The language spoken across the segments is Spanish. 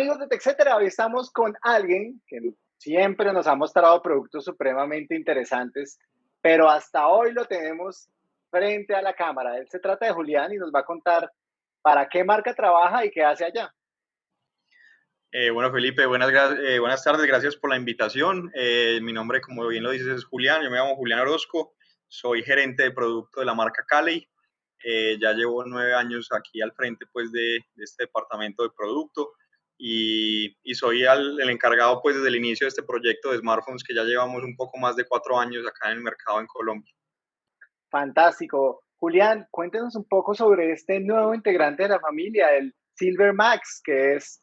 amigos de TechCetera, hoy estamos con alguien que siempre nos ha mostrado productos supremamente interesantes, pero hasta hoy lo tenemos frente a la cámara. Él se trata de Julián y nos va a contar para qué marca trabaja y qué hace allá. Eh, bueno, Felipe, buenas, eh, buenas tardes, gracias por la invitación. Eh, mi nombre, como bien lo dices, es Julián, yo me llamo Julián Orozco, soy gerente de producto de la marca Cali. ya llevo nueve años aquí al frente pues, de, de este departamento de producto y, y soy el encargado pues, desde el inicio de este proyecto de smartphones que ya llevamos un poco más de cuatro años acá en el mercado en Colombia. Fantástico. Julián, cuéntenos un poco sobre este nuevo integrante de la familia, el Silver Max, que es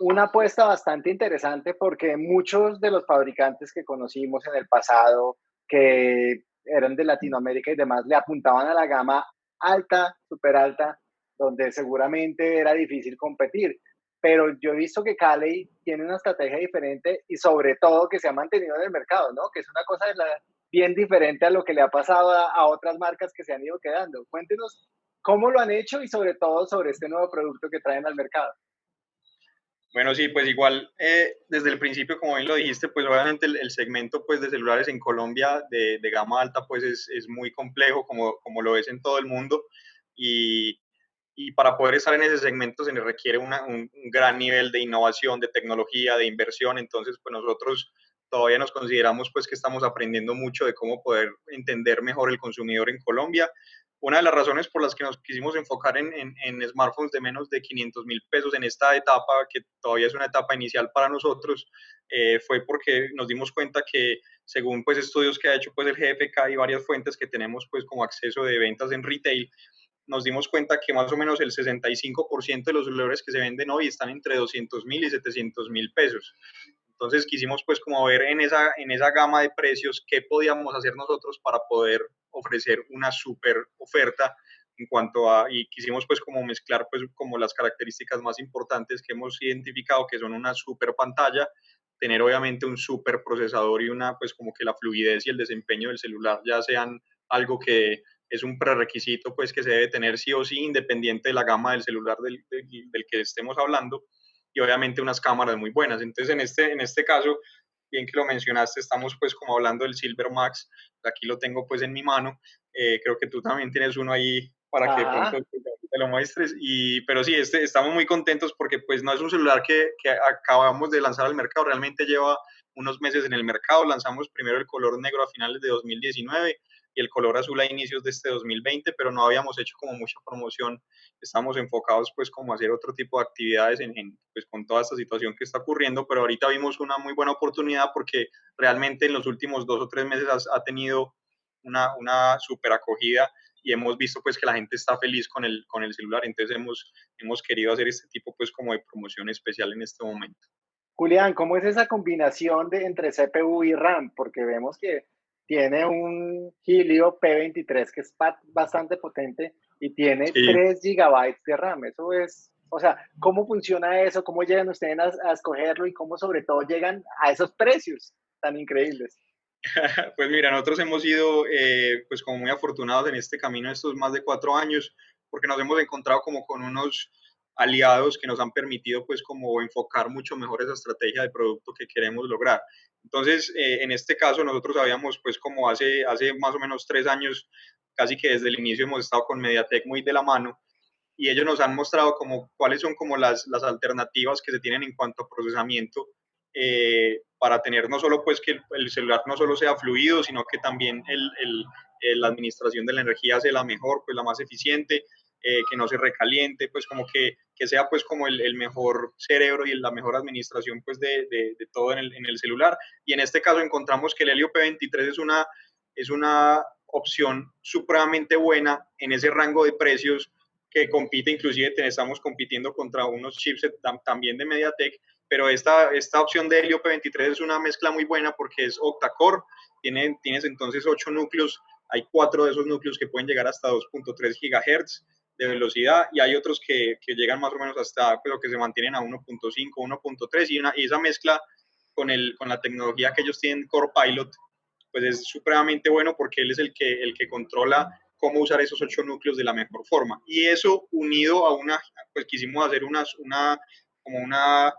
una apuesta bastante interesante porque muchos de los fabricantes que conocimos en el pasado, que eran de Latinoamérica y demás, le apuntaban a la gama alta, súper alta, donde seguramente era difícil competir. Pero yo he visto que Cali tiene una estrategia diferente y sobre todo que se ha mantenido en el mercado, ¿no? Que es una cosa bien diferente a lo que le ha pasado a, a otras marcas que se han ido quedando. Cuéntenos cómo lo han hecho y sobre todo sobre este nuevo producto que traen al mercado. Bueno, sí, pues igual eh, desde el principio, como bien lo dijiste, pues obviamente el, segmento pues, de celulares en Colombia de, de gama alta pues es, es, muy complejo, como, como lo es en todo el mundo, y, y para poder estar en ese segmento se requiere un, un, gran nivel de innovación, de tecnología, de inversión, entonces pues nosotros todavía nos consideramos pues que estamos aprendiendo mucho de cómo poder entender mejor el consumidor en Colombia, una de las razones por las que nos quisimos enfocar en, en, smartphones de menos de 500 mil pesos en esta etapa, que todavía es una etapa inicial para nosotros, eh, fue porque nos dimos cuenta que según pues estudios que ha hecho pues el GFK y varias fuentes que tenemos pues como acceso de ventas en retail, nos dimos cuenta que más o menos el 65% de los celulares que se venden hoy están entre 200 mil y 700 mil pesos. Entonces quisimos pues como ver en esa, en esa gama de precios qué podíamos hacer nosotros para poder ofrecer una super oferta en cuanto a, y quisimos pues como mezclar pues como las características más importantes que hemos identificado, que son una super pantalla, tener obviamente un super procesador y una pues como que la fluidez y el desempeño del celular ya sean algo que es un prerequisito pues que se debe tener sí o sí independiente de la gama del celular del, del, que estemos hablando y obviamente unas cámaras muy buenas. Entonces en este, en este caso bien que lo mencionaste, estamos pues como hablando del Silver Max, aquí lo tengo pues en mi mano, eh, creo que tú también tienes uno ahí para que te lo muestres, y, pero sí, este, estamos muy contentos porque pues no es un celular que, que acabamos de lanzar al mercado, realmente lleva unos meses en el mercado, lanzamos primero el color negro a finales de 2019 y el color azul a inicios de este 2020, pero no habíamos hecho como mucha promoción, estamos enfocados pues como a hacer otro tipo de actividades en, pues con toda esta situación que está ocurriendo, pero ahorita vimos una muy buena oportunidad porque realmente en los últimos dos o tres meses ha, tenido una, una super acogida y hemos visto pues que la gente está feliz con el, con el celular, entonces hemos, hemos querido hacer este tipo pues como de promoción especial en este momento. Julián, ¿cómo es esa combinación de entre CPU y RAM? Porque vemos que tiene un Helio P23 que es bastante potente y tiene 3 GB de RAM. Eso es, o sea, ¿cómo funciona eso? ¿Cómo llegan ustedes a, escogerlo y cómo sobre todo llegan a esos precios tan increíbles? pues mira, nosotros hemos sido eh, pues como muy afortunados en este camino estos más de cuatro años porque nos hemos encontrado como con unos aliados que nos han permitido pues como enfocar mucho mejor esa estrategia de producto que queremos lograr. Entonces, eh, en este caso, nosotros habíamos, pues como hace, hace más o menos tres años, casi que desde el inicio hemos estado con Mediatek muy de la mano y ellos nos han mostrado como cuáles son como las, las alternativas que se tienen en cuanto a procesamiento eh, para tener no solo pues que el, celular no solo sea fluido, sino que también el, el, la administración de la energía sea la mejor, pues la más eficiente, eh, que no se recaliente, pues como que, que sea pues como el, el, mejor cerebro y la mejor administración pues de, de, todo en el, en el, celular. Y en este caso encontramos que el Helio P23 es una, es una opción supremamente buena en ese rango de precios que compite, inclusive estamos compitiendo contra unos chipsets también de MediaTek, pero esta, esta opción de Helio P23 es una mezcla muy buena porque es octa-core, tiene, tienes entonces 8 núcleos, hay 4 de esos núcleos que pueden llegar hasta 2.3 GHz, de velocidad y hay otros que, que llegan más o menos hasta, pero que se mantienen a 1.5, 1.3 y, una, y esa mezcla con, el, con la tecnología que ellos tienen Core Pilot, pues es supremamente bueno porque él es el que, el que controla cómo usar esos ocho núcleos de la mejor forma. Y eso unido a una, pues quisimos hacer una, una como una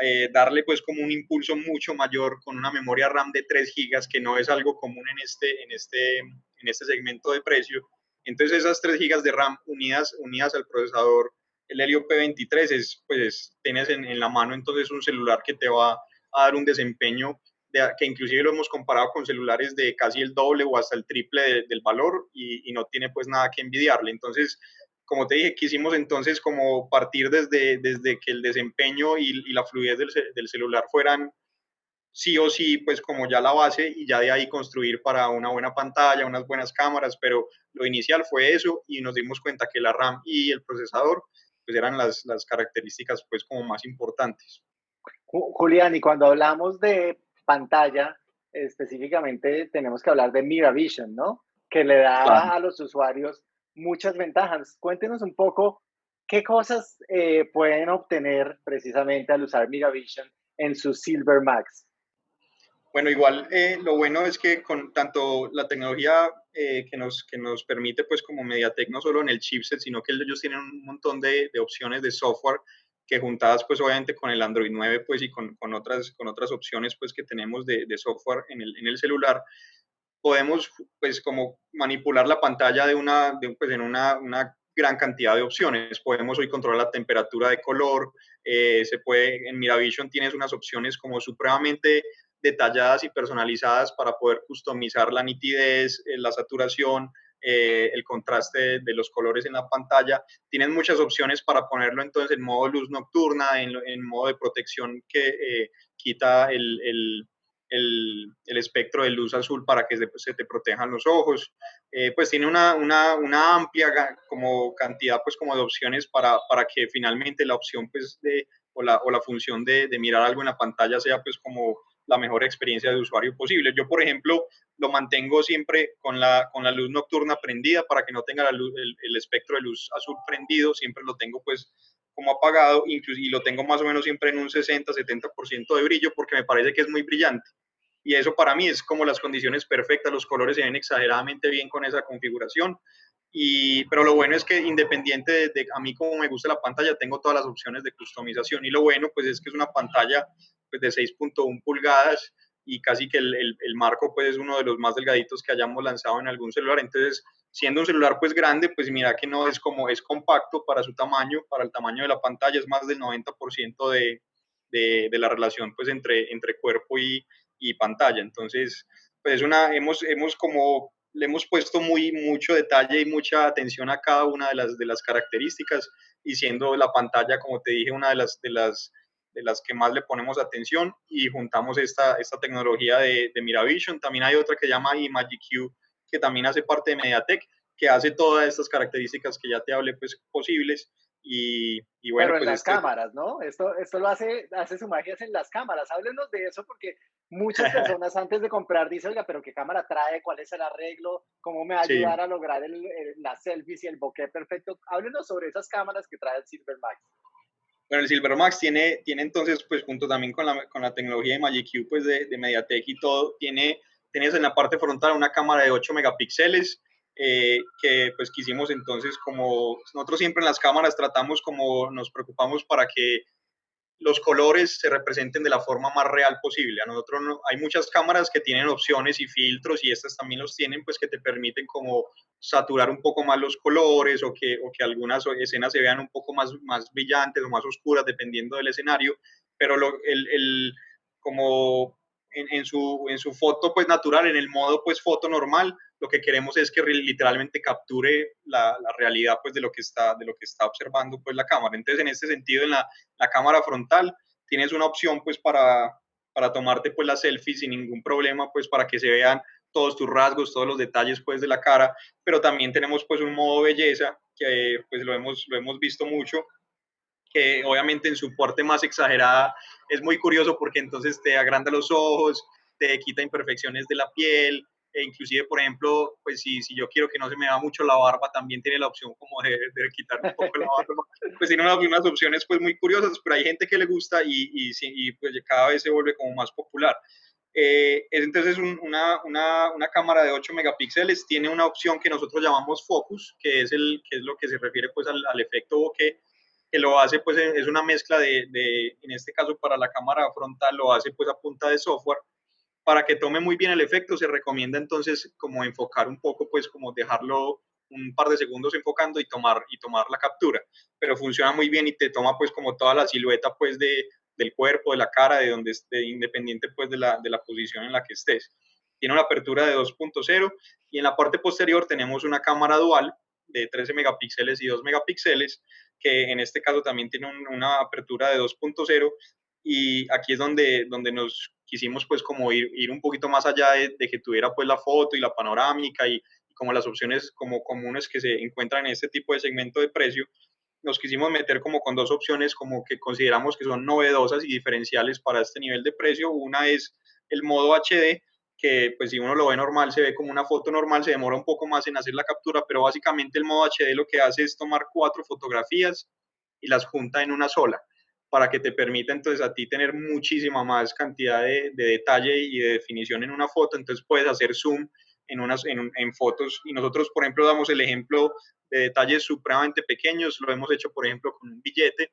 eh, darle pues como un impulso mucho mayor con una memoria RAM de 3 GB, que no es algo común en este, en este, en este segmento de precio. Entonces esas 3 GB de RAM unidas, unidas al procesador, el Helio P23, es, pues tienes en, la mano entonces un celular que te va a dar un desempeño que inclusive lo hemos comparado con celulares de casi el doble o hasta el triple del valor y, no tiene pues nada que envidiarle. Entonces como te dije, quisimos entonces como partir desde, desde que el desempeño y, la fluidez del, celular fueran sí o sí, pues como ya la base y ya de ahí construir para una buena pantalla, unas buenas cámaras, pero lo inicial fue eso y nos dimos cuenta que la RAM y el procesador pues eran las, las características pues como más importantes. Julián, y cuando hablamos de pantalla, específicamente tenemos que hablar de Miravision, ¿no? Que le da a los usuarios muchas ventajas. Cuéntenos un poco qué cosas eh, pueden obtener precisamente al usar Megavision en su Silver Max. Bueno, igual eh, lo bueno es que con tanto la tecnología eh, que, nos, que nos permite, pues como MediaTek, no solo en el chipset, sino que ellos tienen un montón de, de opciones de software que juntadas, pues obviamente con el Android 9, pues y con, con otras, con otras opciones, pues que tenemos de, de software en el, en el celular, podemos pues como manipular la pantalla de una, pues en una, una, gran cantidad de opciones. Podemos hoy controlar la temperatura de color, eh, se puede, en Miravision tienes unas opciones como supremamente detalladas y personalizadas para poder customizar la nitidez, eh, la saturación, eh, el contraste de, los colores en la pantalla. Tienes muchas opciones para ponerlo entonces en modo luz nocturna, en, en modo de protección que quita el, el el, espectro de luz azul para que se, te protejan los ojos. Eh, pues tiene una, una, una, amplia como cantidad pues como de opciones para, para que finalmente la opción pues de, o, la, o la función de, de, mirar algo en la pantalla sea pues como la mejor experiencia de usuario posible. Yo, por ejemplo, lo mantengo siempre con la, con la luz nocturna prendida para que no tenga la luz, el, espectro de luz azul prendido, siempre lo tengo pues como apagado incluso, y lo tengo más o menos siempre en un 60-70% de brillo porque me parece que es muy brillante. Y eso para mí es como las condiciones perfectas, los colores se ven exageradamente bien con esa configuración, y, pero lo bueno es que independiente de, a mí como me gusta la pantalla, tengo todas las opciones de customización. Y lo bueno pues es que es una pantalla pues, de 6.1 pulgadas y casi que el, el, marco pues es uno de los más delgaditos que hayamos lanzado en algún celular, entonces siendo un celular pues grande, pues mira que no es como es compacto para su tamaño, para el tamaño de la pantalla, es más del 90% de, de, de, la relación pues entre, entre cuerpo y, y pantalla. Entonces, pues una, hemos, hemos como, le hemos puesto muy, mucho detalle y mucha atención a cada una de las, de las características y siendo la pantalla, como te dije, una de las, de las, de las que más le ponemos atención y juntamos esta, esta tecnología de, de Miravision. También hay otra que se llama iMagiQ, que también hace parte de Mediatek, que hace todas estas características que ya te hablé, pues posibles y, bueno, Pero en pues las este cámaras, ¿no? Esto, esto lo hace, hace su magia en las cámaras. Háblenos de eso porque muchas personas antes de comprar dicen, oiga, pero ¿qué cámara trae? ¿Cuál es el arreglo? ¿Cómo me va a ayudar sí. a lograr el, el, las selfies y el bokeh perfecto? Háblenos sobre esas cámaras que trae el Silver Max. Bueno, el Silver Max tiene, tiene entonces, pues junto también con la, con la tecnología de Magic Q, pues de, de Mediatek y todo, tiene, tienes en la parte frontal una cámara de 8 megapíxeles, eh, que pues quisimos entonces como nosotros siempre en las cámaras tratamos como nos preocupamos para que los colores se representen de la forma más real posible. A nosotros no, hay muchas cámaras que tienen opciones y filtros y estas también los tienen, pues que te permiten como saturar un poco más los colores o que, o que algunas escenas se vean un poco más, más brillantes o más oscuras dependiendo del escenario, pero lo, el, el, como en, en, su, en su foto pues natural, en el modo pues foto normal, lo que queremos es que literalmente capture la, la, realidad pues de lo que está de lo que está observando pues la cámara. Entonces en este sentido en la, la cámara frontal tienes una opción pues para, para tomarte pues la selfie sin ningún problema pues para que se vean todos tus rasgos todos los detalles pues de la cara. Pero también tenemos pues un modo belleza que pues lo hemos lo hemos visto mucho que obviamente en su parte más exagerada es muy curioso porque entonces te agranda los ojos te quita imperfecciones de la piel e inclusive, por ejemplo, pues si, si yo quiero que no se me vea mucho la barba, también tiene la opción como de, de quitar un poco la barba. Pues tiene unas, unas, opciones pues muy curiosas, pero hay gente que le gusta y, y, y pues cada vez se vuelve como más popular. Eh, es entonces un, una, una, una, cámara de 8 megapíxeles, tiene una opción que nosotros llamamos focus, que es, el, que es lo que se refiere pues al, al efecto bokeh, que lo hace, pues es una mezcla de, de, en este caso para la cámara frontal, lo hace pues a punta de software. Para que tome muy bien el efecto, se recomienda entonces como enfocar un poco, pues como dejarlo un par de segundos enfocando y tomar, y tomar la captura. Pero funciona muy bien y te toma pues como toda la silueta pues de, del cuerpo, de la cara, de donde esté, independiente pues de la, de la posición en la que estés. Tiene una apertura de 2.0 y en la parte posterior tenemos una cámara dual de 13 megapíxeles y 2 megapíxeles, que en este caso también tiene una apertura de 2.0 y aquí es donde, donde nos quisimos pues como ir, ir un poquito más allá de, que tuviera pues la foto y la panorámica y, como las opciones como comunes que se encuentran en este tipo de segmento de precio, nos quisimos meter como con dos opciones como que consideramos que son novedosas y diferenciales para este nivel de precio. Una es el modo HD, que pues si uno lo ve normal, se ve como una foto normal, se demora un poco más en hacer la captura, pero básicamente el modo HD lo que hace es tomar cuatro fotografías y las junta en una sola, para que te permita entonces a ti tener muchísima más cantidad de, detalle y de definición en una foto, entonces puedes hacer zoom en, unas, en, en fotos. Y nosotros, por ejemplo, damos el ejemplo de detalles supremamente pequeños, lo hemos hecho, por ejemplo, con un billete,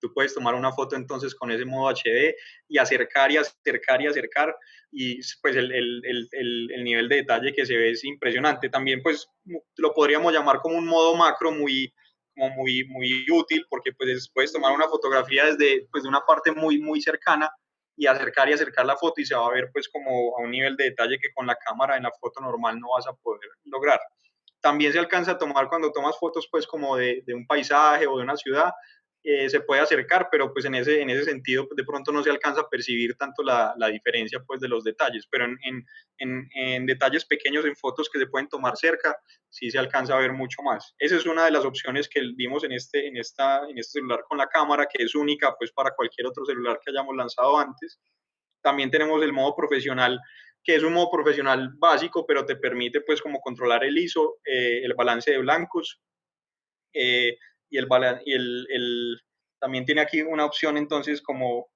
Tú puedes tomar una foto entonces con ese modo HD y acercar y acercar y acercar. Y pues el, el, el, el, nivel de detalle que se ve es impresionante. También pues lo podríamos llamar como un modo macro muy, muy, muy útil porque pues puedes tomar una fotografía desde pues, de una parte muy, muy cercana y acercar y acercar la foto y se va a ver pues como a un nivel de detalle que con la cámara en la foto normal no vas a poder lograr. También se alcanza a tomar cuando tomas fotos pues como de, de un paisaje o de una ciudad, eh, se puede acercar, pero pues en ese, en ese sentido pues, de pronto no se alcanza a percibir tanto la, la diferencia pues de los detalles, pero en, en, en, detalles pequeños, en fotos que se pueden tomar cerca, sí se alcanza a ver mucho más. Esa es una de las opciones que vimos en este, en esta, en este celular con la cámara, que es única pues para cualquier otro celular que hayamos lanzado antes. También tenemos el modo profesional, que es un modo profesional básico, pero te permite pues como controlar el ISO, eh, el balance de blancos, eh, y, el, y también tiene aquí una opción entonces como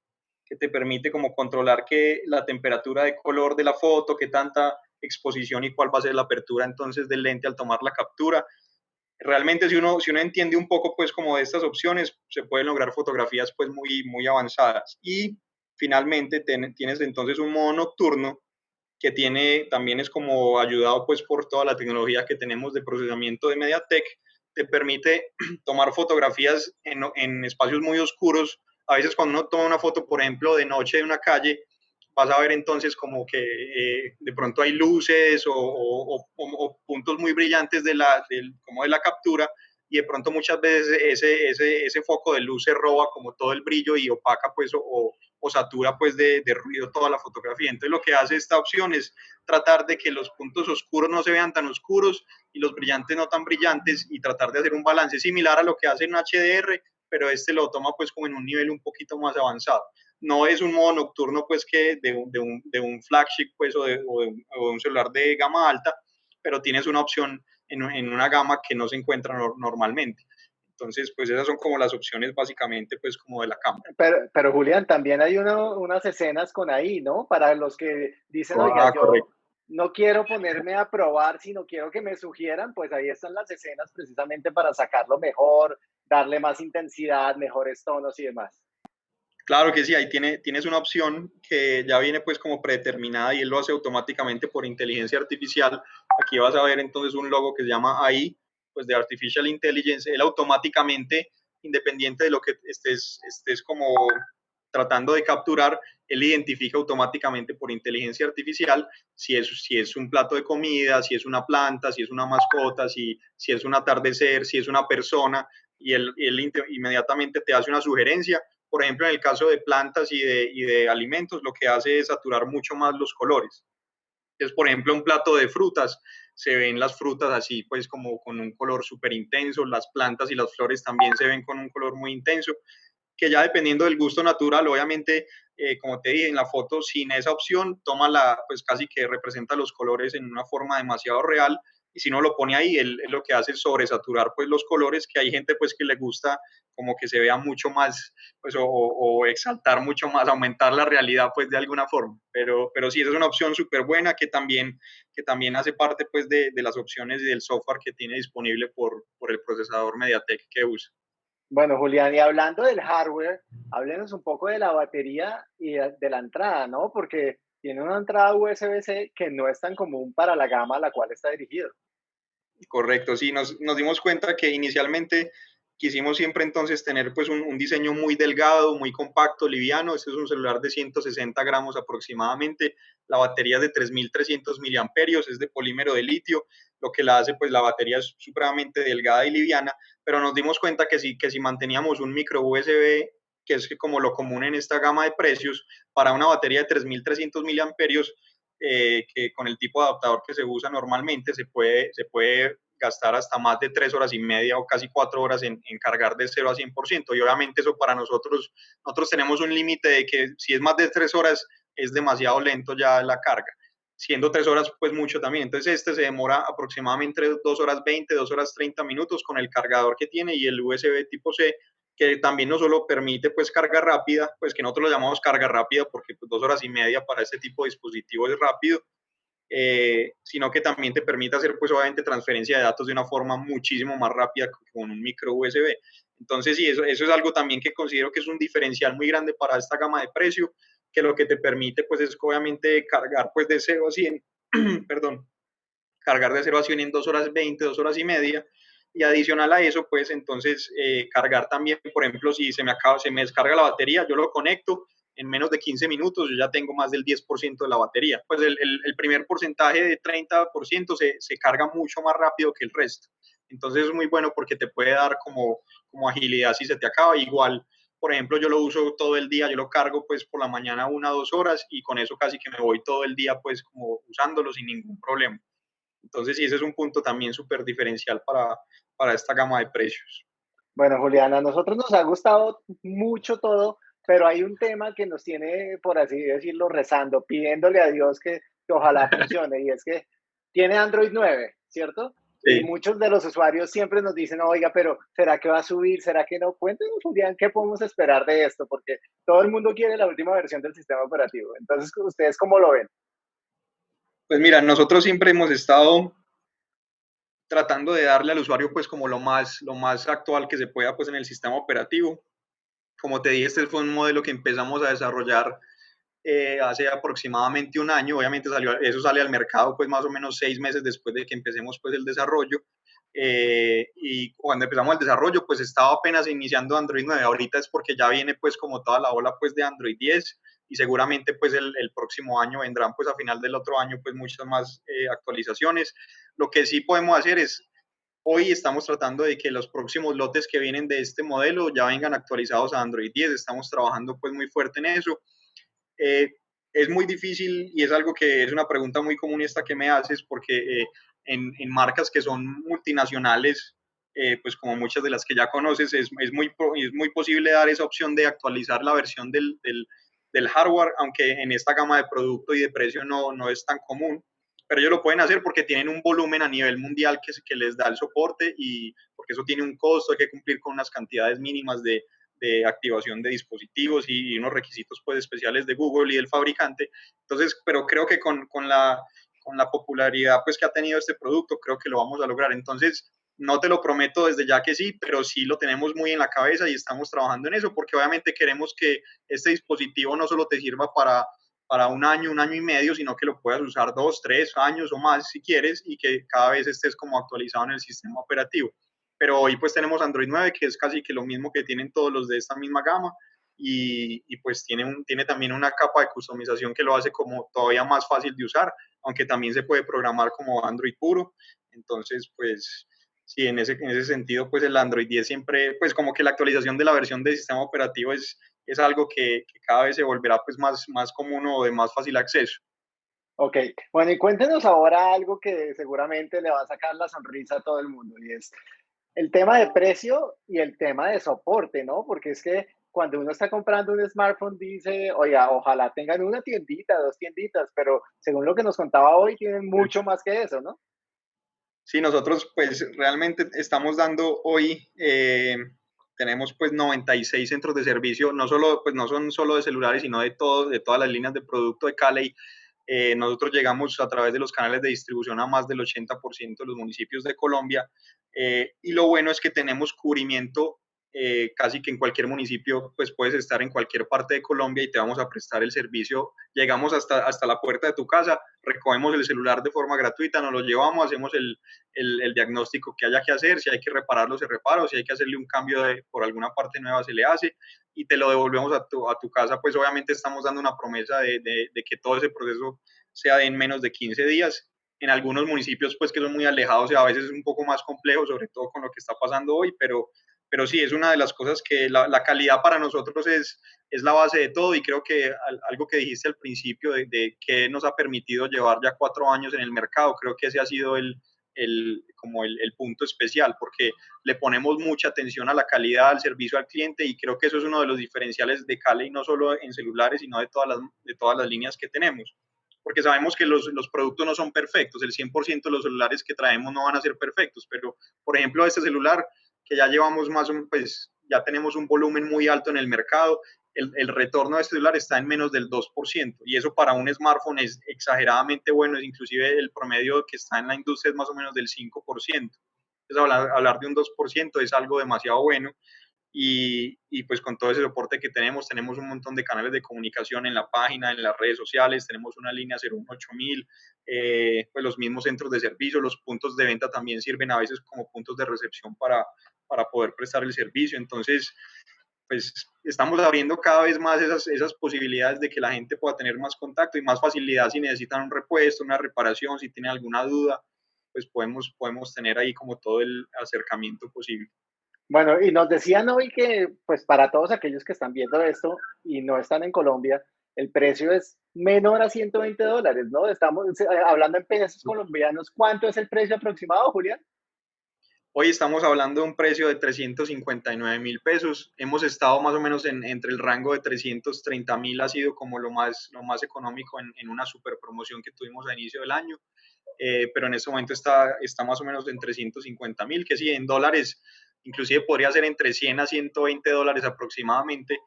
que te permite como controlar que la temperatura de color de la foto, qué tanta exposición y cuál va a ser la apertura entonces del lente al tomar la captura. Realmente si uno, si uno entiende un poco pues como de estas opciones, se pueden lograr fotografías pues muy, muy avanzadas. Y finalmente tienes entonces un modo nocturno que tiene, también es como ayudado pues por toda la tecnología que tenemos de procesamiento de MediaTek, te permite tomar fotografías en, espacios muy oscuros. A veces cuando uno toma una foto, por ejemplo, de noche de una calle, vas a ver entonces como que eh, de pronto hay luces o, puntos muy brillantes de la, como de la captura y de pronto muchas veces ese, ese, ese foco de luz se roba como todo el brillo y opaca pues o, o satura pues de, de, ruido toda la fotografía. Entonces lo que hace esta opción es tratar de que los puntos oscuros no se vean tan oscuros y los brillantes no tan brillantes y tratar de hacer un balance similar a lo que hace en HDR, pero este lo toma pues como en un nivel un poquito más avanzado. No es un modo nocturno pues que de, de, un, de un, flagship pues o de, un celular de gama alta, pero tienes una opción en, en una gama que no se encuentra no, normalmente. Entonces, pues esas son como las opciones básicamente, pues como de la cámara. Pero, pero Julián, también hay uno, unas escenas con ahí, ¿no? Para los que dicen, ah, oiga, yo no quiero ponerme a probar, sino quiero que me sugieran, pues ahí están las escenas precisamente para sacarlo mejor, darle más intensidad, mejores tonos y demás. Claro que sí, ahí tiene, tienes una opción que ya viene pues como predeterminada y él lo hace automáticamente por inteligencia artificial. Aquí vas a ver entonces un logo que se llama AI, pues de Artificial Intelligence, él automáticamente, independiente de lo que estés, estés como tratando de capturar, él identifica automáticamente por inteligencia artificial si es, si es un plato de comida, si es una planta, si es una mascota, si, si es un atardecer, si es una persona, y él, él inmediatamente te hace una sugerencia. Por ejemplo, en el caso de plantas y de, y de alimentos, lo que hace es saturar mucho más los colores. Por ejemplo, un plato de frutas se ven las frutas así, pues como con un color súper intenso, las plantas y las flores también se ven con un color muy intenso, que ya dependiendo del gusto natural, obviamente, eh, como te dije en la foto, sin esa opción, toma la, pues casi que representa los colores en una forma demasiado real, y si no lo pone ahí, él, lo que hace es sobresaturar pues los colores, que hay gente pues que le gusta como que se vea mucho más, pues o, exaltar mucho más, aumentar la realidad pues de alguna forma, pero, pero sí, esa es una opción súper buena que también, que también hace parte pues de, de, las opciones y del software que tiene disponible por, por el procesador MediaTek que usa. Bueno, Julián, y hablando del hardware, háblenos un poco de la batería y de la entrada, ¿no? Porque tiene una entrada USB-C que no es tan común para la gama a la cual está dirigido. Correcto, sí, nos, dimos cuenta que inicialmente quisimos siempre entonces tener pues un, diseño muy delgado, muy compacto, liviano. Este es un celular de 160 gramos aproximadamente. La batería es de 3.300 miliamperios, es de polímero de litio, lo que la hace pues la batería es supremamente delgada y liviana, pero nos dimos cuenta que si, que si manteníamos un micro USB, que es como lo común en esta gama de precios, para una batería de 3.300 miliamperios, eh, que con el tipo de adaptador que se usa normalmente se puede, se puede gastar hasta más de tres horas y media o casi cuatro horas en, en cargar de 0 a 100%. Y obviamente eso para nosotros, nosotros tenemos un límite de que si es más de tres horas es demasiado lento ya la carga. Siendo tres horas, pues mucho también. Entonces este se demora aproximadamente dos horas 20, dos horas 30 minutos con el cargador que tiene y el USB tipo C que también no solo permite pues carga rápida, pues que nosotros lo llamamos carga rápida porque pues, dos horas y media para este tipo de dispositivo es rápido, eh, sino que también te permite hacer pues obviamente transferencia de datos de una forma muchísimo más rápida con un micro USB. Entonces sí, eso, eso es algo también que considero que es un diferencial muy grande para esta gama de precio, que lo que te permite pues es obviamente cargar pues de 0 a 100, perdón, cargar de 0 a 100 en dos horas 20, dos horas y media, y adicional a eso, pues entonces eh, cargar también, por ejemplo, si se me, acaba, se me descarga la batería, yo lo conecto, en menos de 15 minutos yo ya tengo más del 10% de la batería. Pues el, el, primer porcentaje de 30% se, se, carga mucho más rápido que el resto. Entonces es muy bueno porque te puede dar como, como agilidad si se te acaba. Igual, por ejemplo, yo lo uso todo el día, yo lo cargo pues por la mañana una dos horas y con eso casi que me voy todo el día pues como usándolo sin ningún problema. Entonces sí, ese es un punto también súper diferencial para, para esta gama de precios. Bueno, Juliana, a nosotros nos ha gustado mucho todo, pero hay un tema que nos tiene, por así decirlo, rezando, pidiéndole a Dios que, ojalá funcione, y es que tiene Android 9, ¿cierto? Sí. Y muchos de los usuarios siempre nos dicen, oiga, pero ¿será que va a subir? ¿Será que no? Cuéntenos, Julián, ¿qué podemos esperar de esto? Porque todo el mundo quiere la última versión del sistema operativo. Entonces, ¿ustedes cómo lo ven? Pues mira, nosotros siempre hemos estado tratando de darle al usuario pues como lo más, lo más actual que se pueda pues en el sistema operativo. Como te dije, este fue un modelo que empezamos a desarrollar eh, hace aproximadamente un año. Obviamente salió, eso sale al mercado pues más o menos seis meses después de que empecemos pues el desarrollo. Eh, y cuando empezamos el desarrollo pues estaba apenas iniciando Android 9. Ahorita es porque ya viene pues como toda la ola pues de Android 10 y seguramente pues el, el, próximo año vendrán pues a final del otro año pues muchas más eh, actualizaciones. Lo que sí podemos hacer es, hoy estamos tratando de que los próximos lotes que vienen de este modelo ya vengan actualizados a Android 10, estamos trabajando pues muy fuerte en eso. Eh, es muy difícil y es algo que es una pregunta muy común esta que me haces porque eh, en, en, marcas que son multinacionales, pues como muchas de las que ya conoces, es, es, muy, es muy posible dar esa opción de actualizar la versión del, del del hardware, aunque en esta gama de producto y de precio no, no es tan común. Pero ellos lo pueden hacer porque tienen un volumen a nivel mundial que, les da el soporte y porque eso tiene un costo, hay que cumplir con unas cantidades mínimas de, de activación de dispositivos y, unos requisitos pues especiales de Google y del fabricante. Entonces, pero creo que con, con, la, con la popularidad pues que ha tenido este producto, creo que lo vamos a lograr. Entonces, no te lo prometo desde ya que sí, pero sí lo tenemos muy en la cabeza y estamos trabajando en eso porque obviamente queremos que este dispositivo no solo te sirva para, para un año, un año y medio, sino que lo puedas usar dos, tres años o más si quieres y que cada vez estés como actualizado en el sistema operativo. Pero hoy pues tenemos Android 9, que es casi que lo mismo que tienen todos los de esta misma gama y, y pues tiene, un, tiene también una capa de customización que lo hace como todavía más fácil de usar, aunque también se puede programar como Android puro. Entonces pues sí, en ese, en ese sentido, pues el Android 10 siempre, pues como que la actualización de la versión del sistema operativo es, es algo que, que, cada vez se volverá pues más, más común o de más fácil acceso. Ok, bueno, y cuéntenos ahora algo que seguramente le va a sacar la sonrisa a todo el mundo, y es el tema de precio y el tema de soporte, ¿no? Porque es que cuando uno está comprando un smartphone dice, oiga, ojalá tengan una tiendita, dos tienditas, pero según lo que nos contaba hoy, tienen mucho más que eso, ¿no? Sí, nosotros pues realmente estamos dando hoy, eh, tenemos pues 96 centros de servicio, no, solo, pues, no son solo de celulares, sino de, todo, de todas las líneas de producto de Cali. Eh, nosotros llegamos a través de los canales de distribución a más del 80% de los municipios de Colombia. Eh, y lo bueno es que tenemos cubrimiento eh, casi que en cualquier municipio, pues puedes estar en cualquier parte de Colombia y te vamos a prestar el servicio. Llegamos hasta, hasta la puerta de tu casa, recogemos el celular de forma gratuita, nos lo llevamos, hacemos el, el, diagnóstico que haya que hacer, si hay que repararlo, se repara, o si hay que hacerle un cambio de, por alguna parte nueva, se le hace y te lo devolvemos a tu, a tu casa. Pues obviamente estamos dando una promesa de, de, que todo ese proceso sea en menos de 15 días en algunos municipios pues que son muy alejados y a veces es un poco más complejo, sobre todo con lo que está pasando hoy, pero, pero sí, es una de las cosas que la, calidad para nosotros es, es la base de todo y creo que algo que dijiste al principio de, de que nos ha permitido llevar ya cuatro años en el mercado, creo que ese ha sido el, el, como el, punto especial, porque le ponemos mucha atención a la calidad, al servicio al cliente y creo que eso es uno de los diferenciales de Cali, no solo en celulares, sino de todas las, de todas las líneas que tenemos porque sabemos que los, los, productos no son perfectos, el 100% de los celulares que traemos no van a ser perfectos, pero por ejemplo este celular que ya llevamos más, pues ya tenemos un volumen muy alto en el mercado, el, el, retorno de este celular está en menos del 2%, y eso para un smartphone es exageradamente bueno, inclusive el promedio que está en la industria es más o menos del 5%. Entonces hablar, hablar de un 2% es algo demasiado bueno, y, y, pues con todo ese soporte que tenemos, tenemos un montón de canales de comunicación en la página, en las redes sociales, tenemos una línea 018000, eh, pues los mismos centros de servicio, los puntos de venta también sirven a veces como puntos de recepción para, para poder prestar el servicio. Entonces, pues estamos abriendo cada vez más esas, esas posibilidades de que la gente pueda tener más contacto y más facilidad si necesitan un repuesto, una reparación, si tienen alguna duda, pues podemos, podemos tener ahí como todo el acercamiento posible. Bueno, y nos decían hoy que, pues para todos aquellos que están viendo esto y no están en Colombia, el precio es menor a 120 dólares, ¿no? Estamos eh, hablando en pesos colombianos. ¿Cuánto es el precio aproximado, Julián? Hoy estamos hablando de un precio de 359 mil pesos. Hemos estado más o menos en, entre el rango de 330 mil, ha sido como lo más, lo más económico en, en una super promoción que tuvimos a inicio del año. Eh, pero en este momento está, está más o menos en 350 mil, que sí, en dólares inclusive podría ser entre 100 a 120 dólares aproximadamente,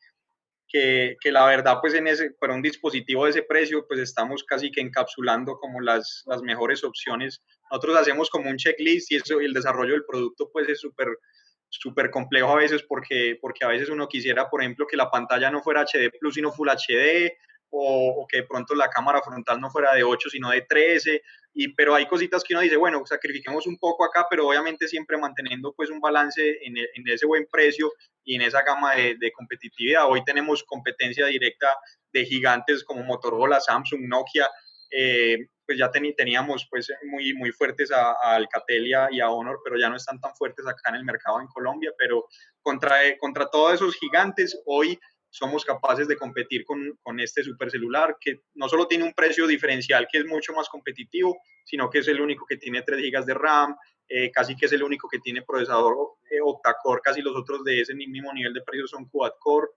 que, que, la verdad, pues en ese, para un dispositivo de ese precio, pues estamos casi que encapsulando como las, las mejores opciones. Nosotros hacemos como un checklist y, eso, y el desarrollo del producto pues es súper súper complejo a veces porque, porque a veces uno quisiera, por ejemplo, que la pantalla no fuera HD Plus, sino Full HD, o, o, que de pronto la cámara frontal no fuera de 8, sino de 13, y, pero hay cositas que uno dice, bueno, sacrifiquemos un poco acá, pero obviamente siempre manteniendo pues un balance en, en ese buen precio y en esa gama de, de, competitividad. Hoy tenemos competencia directa de gigantes como Motorola, Samsung, Nokia, eh, pues ya ten, teníamos pues muy, muy fuertes a, a, Alcatel y a, y a Honor, pero ya no están tan fuertes acá en el mercado en Colombia, pero contra, contra todos esos gigantes, hoy somos capaces de competir con, con, este supercelular que no solo tiene un precio diferencial que es mucho más competitivo, sino que es el único que tiene 3 GB de RAM, eh, casi que es el único que tiene procesador eh, octa-core, casi los otros de ese mismo nivel de precio son quad-core.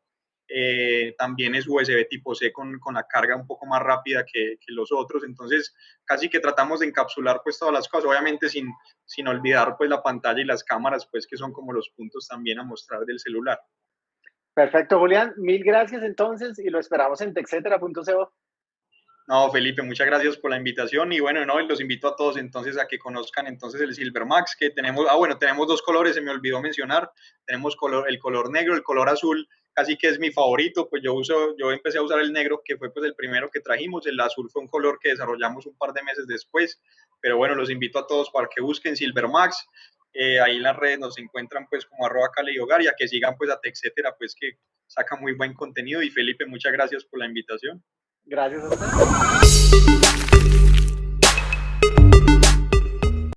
Eh, también es USB tipo C con, con, la carga un poco más rápida que, que, los otros, entonces casi que tratamos de encapsular pues todas las cosas, obviamente sin, sin olvidar pues la pantalla y las cámaras pues que son como los puntos también a mostrar del celular. Perfecto, Julián. Mil gracias entonces y lo esperamos en texetera.co. No, Felipe, muchas gracias por la invitación y bueno, no, los invito a todos entonces a que conozcan entonces el Silver Max que tenemos, ah bueno, tenemos dos colores, se me olvidó mencionar, tenemos color, el color negro, el color azul, casi que es mi favorito, pues yo uso, yo empecé a usar el negro que fue pues el primero que trajimos, el azul fue un color que desarrollamos un par de meses después, pero bueno, los invito a todos para que busquen Silver Max, eh, ahí en las redes nos encuentran pues como arroba Cali Hogar y a que sigan pues a Texetera pues que saca muy buen contenido y Felipe muchas gracias por la invitación. Gracias a usted.